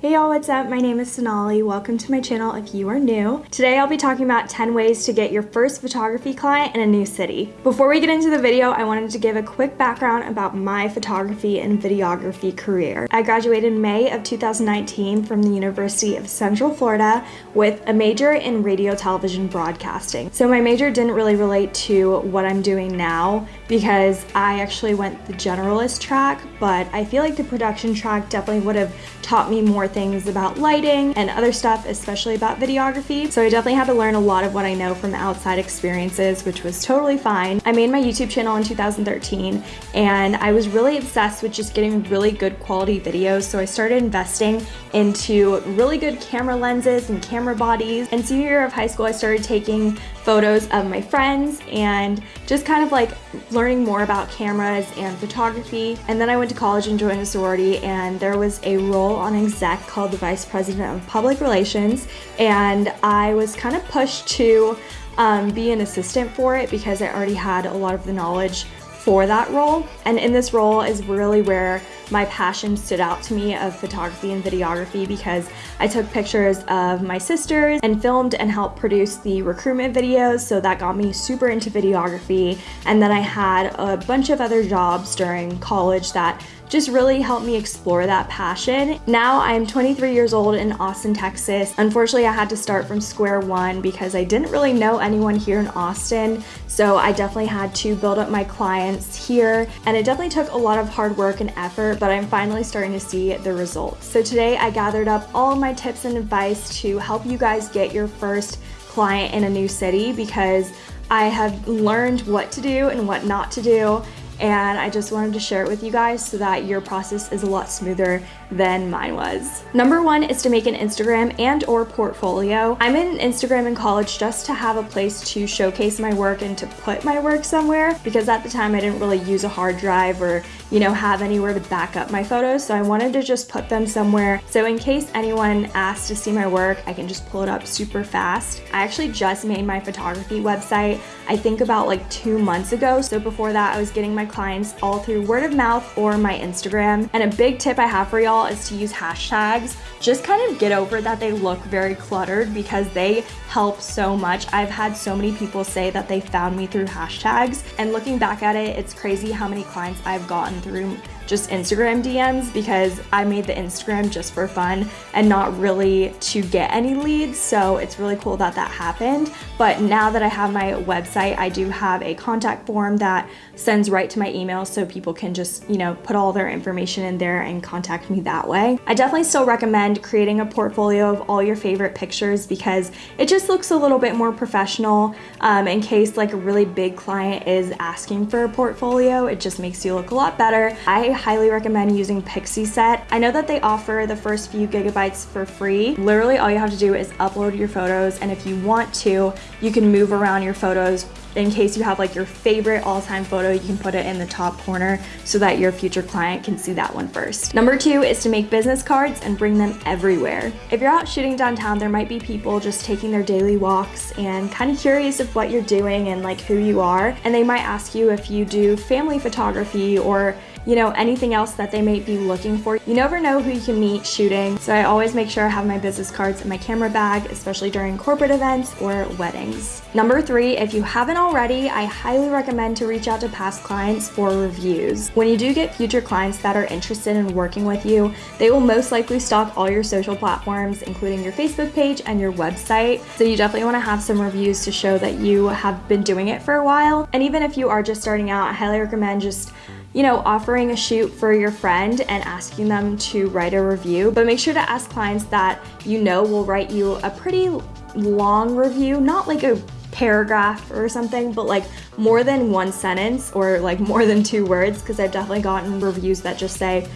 Hey y'all, what's up? My name is Sonali. Welcome to my channel if you are new. Today I'll be talking about 10 ways to get your first photography client in a new city. Before we get into the video, I wanted to give a quick background about my photography and videography career. I graduated in May of 2019 from the University of Central Florida with a major in radio television broadcasting. So my major didn't really relate to what I'm doing now because I actually went the generalist track, but I feel like the production track definitely would have taught me more things about lighting and other stuff, especially about videography. So I definitely had to learn a lot of what I know from outside experiences, which was totally fine. I made my YouTube channel in 2013 and I was really obsessed with just getting really good quality videos. So I started investing into really good camera lenses and camera bodies. And senior year of high school, I started taking photos of my friends and just kind of like learning more about cameras and photography. And then I went to college and joined a sorority and there was a role on exec called the Vice President of Public Relations. And I was kind of pushed to um, be an assistant for it because I already had a lot of the knowledge for that role. And in this role is really where my passion stood out to me of photography and videography because I took pictures of my sisters and filmed and helped produce the recruitment videos so that got me super into videography and then I had a bunch of other jobs during college that just really helped me explore that passion. Now I'm 23 years old in Austin, Texas. Unfortunately, I had to start from square one because I didn't really know anyone here in Austin. So I definitely had to build up my clients here and it definitely took a lot of hard work and effort, but I'm finally starting to see the results. So today I gathered up all of my tips and advice to help you guys get your first client in a new city because I have learned what to do and what not to do and I just wanted to share it with you guys so that your process is a lot smoother than mine was. Number one is to make an Instagram and or portfolio. I'm in Instagram in college just to have a place to showcase my work and to put my work somewhere because at the time I didn't really use a hard drive or you know have anywhere to back up my photos so I wanted to just put them somewhere so in case anyone asks to see my work I can just pull it up super fast. I actually just made my photography website I think about like two months ago so before that I was getting my clients all through word of mouth or my Instagram. And a big tip I have for y'all is to use hashtags. Just kind of get over that they look very cluttered because they help so much. I've had so many people say that they found me through hashtags and looking back at it, it's crazy how many clients I've gotten through just Instagram DMs because I made the Instagram just for fun and not really to get any leads. So it's really cool that that happened. But now that I have my website, I do have a contact form that sends right to my email so people can just, you know, put all their information in there and contact me that way. I definitely still recommend creating a portfolio of all your favorite pictures because it just looks a little bit more professional um, in case like a really big client is asking for a portfolio. It just makes you look a lot better. I highly recommend using Pixieset. I know that they offer the first few gigabytes for free. Literally all you have to do is upload your photos and if you want to, you can move around your photos in case you have like your favorite all-time photo, you can put it in the top corner so that your future client can see that one first. Number two is to make business cards and bring them everywhere. If you're out shooting downtown, there might be people just taking their daily walks and kind of curious of what you're doing and like who you are. And they might ask you if you do family photography or you know, anything else that they may be looking for. You never know who you can meet shooting, so I always make sure I have my business cards in my camera bag, especially during corporate events or weddings. Number three, if you haven't already, I highly recommend to reach out to past clients for reviews. When you do get future clients that are interested in working with you, they will most likely stalk all your social platforms, including your Facebook page and your website. So you definitely wanna have some reviews to show that you have been doing it for a while. And even if you are just starting out, I highly recommend just you know, offering a shoot for your friend and asking them to write a review, but make sure to ask clients that you know will write you a pretty long review, not like a paragraph or something, but like more than one sentence or like more than two words, because I've definitely gotten reviews that just say,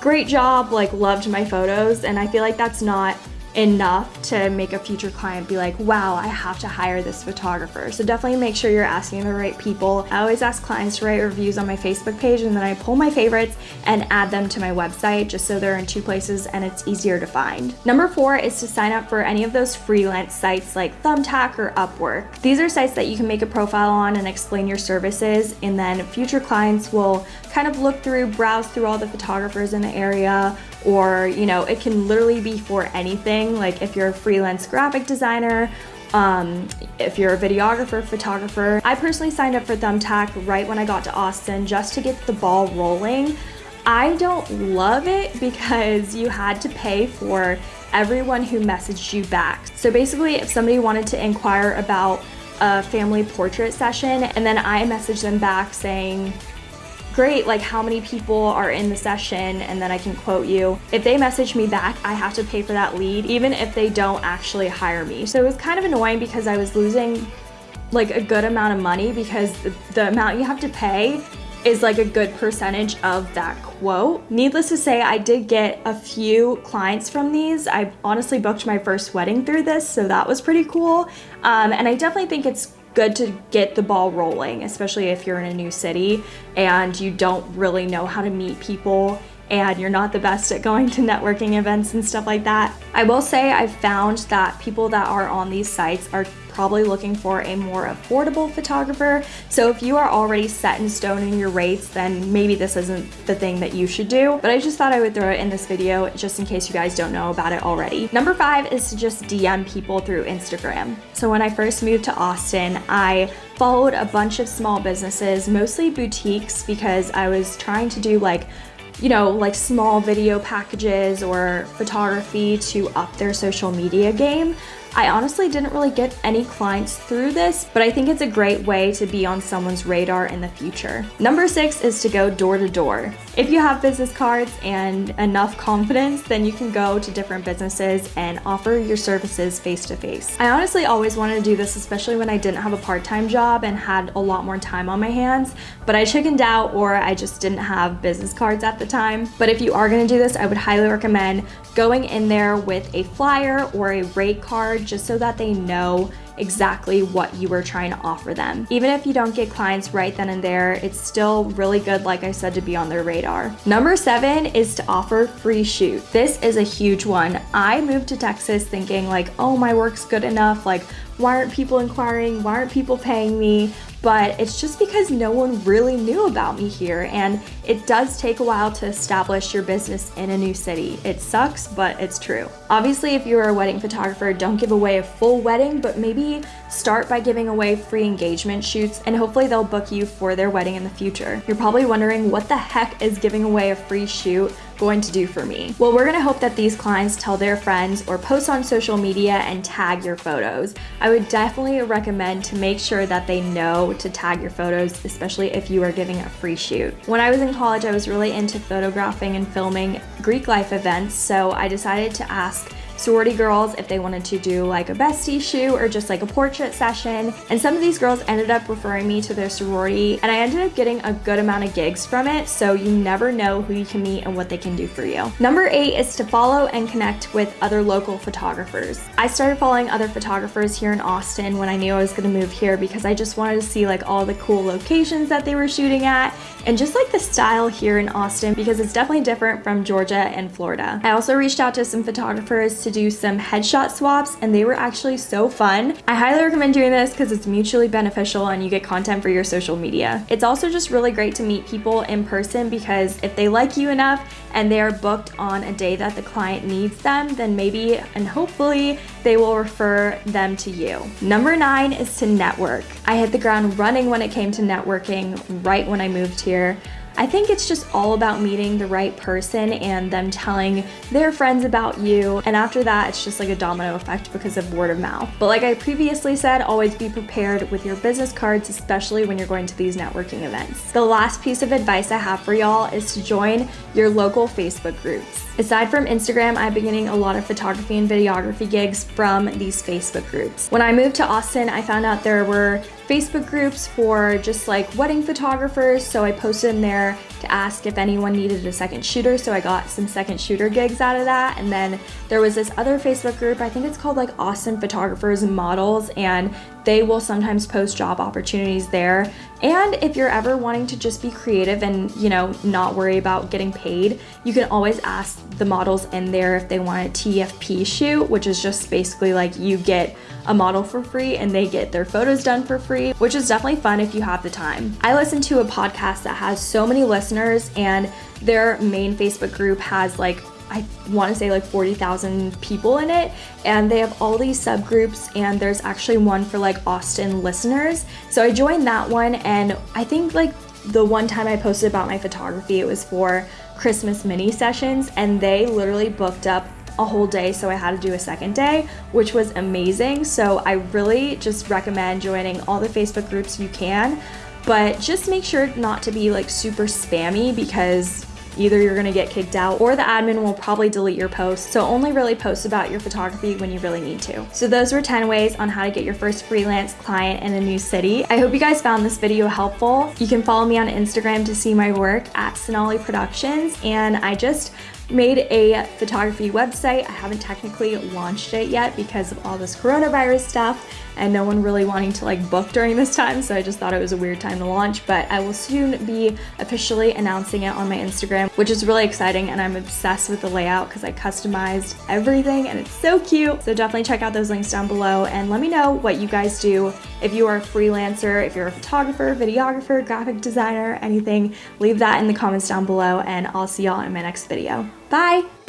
great job, like loved my photos, and I feel like that's not enough to make a future client be like, wow, I have to hire this photographer. So definitely make sure you're asking the right people. I always ask clients to write reviews on my Facebook page and then I pull my favorites and add them to my website just so they're in two places and it's easier to find. Number four is to sign up for any of those freelance sites like Thumbtack or Upwork. These are sites that you can make a profile on and explain your services and then future clients will kind of look through, browse through all the photographers in the area, or you know it can literally be for anything like if you're a freelance graphic designer um, if you're a videographer, photographer. I personally signed up for Thumbtack right when I got to Austin just to get the ball rolling. I don't love it because you had to pay for everyone who messaged you back. So basically, if somebody wanted to inquire about a family portrait session and then I messaged them back saying, great, like how many people are in the session and then I can quote you. If they message me back, I have to pay for that lead even if they don't actually hire me. So it was kind of annoying because I was losing like a good amount of money because the, amount you have to pay is like a good percentage of that quote. Needless to say, I did get a few clients from these. I honestly booked my first wedding through this, so that was pretty cool. Um, and I definitely think it's good to get the ball rolling, especially if you're in a new city and you don't really know how to meet people and you're not the best at going to networking events and stuff like that. I will say I've found that people that are on these sites are probably looking for a more affordable photographer. So if you are already set in stone in your rates, then maybe this isn't the thing that you should do. But I just thought I would throw it in this video just in case you guys don't know about it already. Number five is to just DM people through Instagram. So when I first moved to Austin, I followed a bunch of small businesses, mostly boutiques because I was trying to do like you know, like small video packages or photography to up their social media game. I honestly didn't really get any clients through this, but I think it's a great way to be on someone's radar in the future. Number six is to go door to door. If you have business cards and enough confidence, then you can go to different businesses and offer your services face to face. I honestly always wanted to do this, especially when I didn't have a part-time job and had a lot more time on my hands, but I chickened out or I just didn't have business cards at the time. But if you are gonna do this, I would highly recommend going in there with a flyer or a rate card just so that they know exactly what you were trying to offer them. Even if you don't get clients right then and there, it's still really good, like I said, to be on their radar. Number seven is to offer free shoot. This is a huge one. I moved to Texas thinking like, oh, my work's good enough. Like, why aren't people inquiring? Why aren't people paying me? but it's just because no one really knew about me here and it does take a while to establish your business in a new city. It sucks, but it's true. Obviously, if you're a wedding photographer, don't give away a full wedding, but maybe start by giving away free engagement shoots and hopefully they'll book you for their wedding in the future. You're probably wondering what the heck is giving away a free shoot going to do for me? Well, we're gonna hope that these clients tell their friends or post on social media and tag your photos. I would definitely recommend to make sure that they know to tag your photos, especially if you are giving a free shoot. When I was in college, I was really into photographing and filming Greek life events, so I decided to ask sorority girls if they wanted to do like a bestie shoot or just like a portrait session. And some of these girls ended up referring me to their sorority and I ended up getting a good amount of gigs from it. So you never know who you can meet and what they can do for you. Number eight is to follow and connect with other local photographers. I started following other photographers here in Austin when I knew I was gonna move here because I just wanted to see like all the cool locations that they were shooting at and just like the style here in Austin because it's definitely different from Georgia and Florida. I also reached out to some photographers to do some headshot swaps and they were actually so fun. I highly recommend doing this because it's mutually beneficial and you get content for your social media. It's also just really great to meet people in person because if they like you enough and they are booked on a day that the client needs them, then maybe and hopefully they will refer them to you. Number nine is to network. I hit the ground running when it came to networking right when I moved here. I think it's just all about meeting the right person and them telling their friends about you. And after that, it's just like a domino effect because of word of mouth. But like I previously said, always be prepared with your business cards, especially when you're going to these networking events. The last piece of advice I have for y'all is to join your local Facebook groups. Aside from Instagram, I've been getting a lot of photography and videography gigs from these Facebook groups. When I moved to Austin, I found out there were Facebook groups for just like wedding photographers, so I posted in there to ask if anyone needed a second shooter, so I got some second shooter gigs out of that. And then there was this other Facebook group, I think it's called like Austin Photographers and Models, and they will sometimes post job opportunities there. And if you're ever wanting to just be creative and, you know, not worry about getting paid, you can always ask the models in there if they want a TFP shoot, which is just basically like you get a model for free and they get their photos done for free, which is definitely fun if you have the time. I listen to a podcast that has so many listeners and their main Facebook group has like I want to say like 40,000 people in it and they have all these subgroups and there's actually one for like Austin listeners. So I joined that one and I think like the one time I posted about my photography, it was for Christmas mini sessions and they literally booked up a whole day so I had to do a second day which was amazing so I really just recommend joining all the Facebook groups you can but just make sure not to be like super spammy because either you're gonna get kicked out or the admin will probably delete your post. So only really post about your photography when you really need to. So those were 10 ways on how to get your first freelance client in a new city. I hope you guys found this video helpful. You can follow me on Instagram to see my work at Sonali Productions and I just made a photography website. I haven't technically launched it yet because of all this coronavirus stuff and no one really wanting to like book during this time so I just thought it was a weird time to launch but I will soon be officially announcing it on my Instagram which is really exciting and I'm obsessed with the layout because I customized everything and it's so cute. So definitely check out those links down below and let me know what you guys do if you are a freelancer if you're a photographer videographer graphic designer anything. Leave that in the comments down below and I'll see y'all in my next video Bye!